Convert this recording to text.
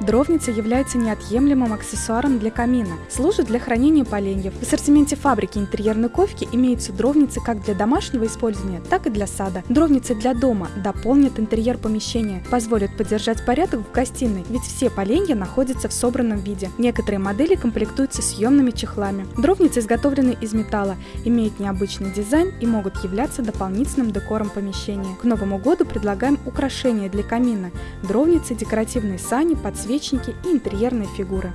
Дровница является неотъемлемым аксессуаром для камина, служит для хранения поленьев. В ассортименте фабрики интерьерной ковки имеются дровницы как для домашнего использования, так и для сада. Дровницы для дома дополнят интерьер помещения, позволят поддержать порядок в гостиной, ведь все поленья находятся в собранном виде. Некоторые модели комплектуются съемными чехлами. Дровницы изготовлены из металла, имеют необычный дизайн и могут являться дополнительным декором помещения. К Новому году предлагаем украшения для камина, дровницы, декоративные сани, подсвечники и интерьерные фигуры.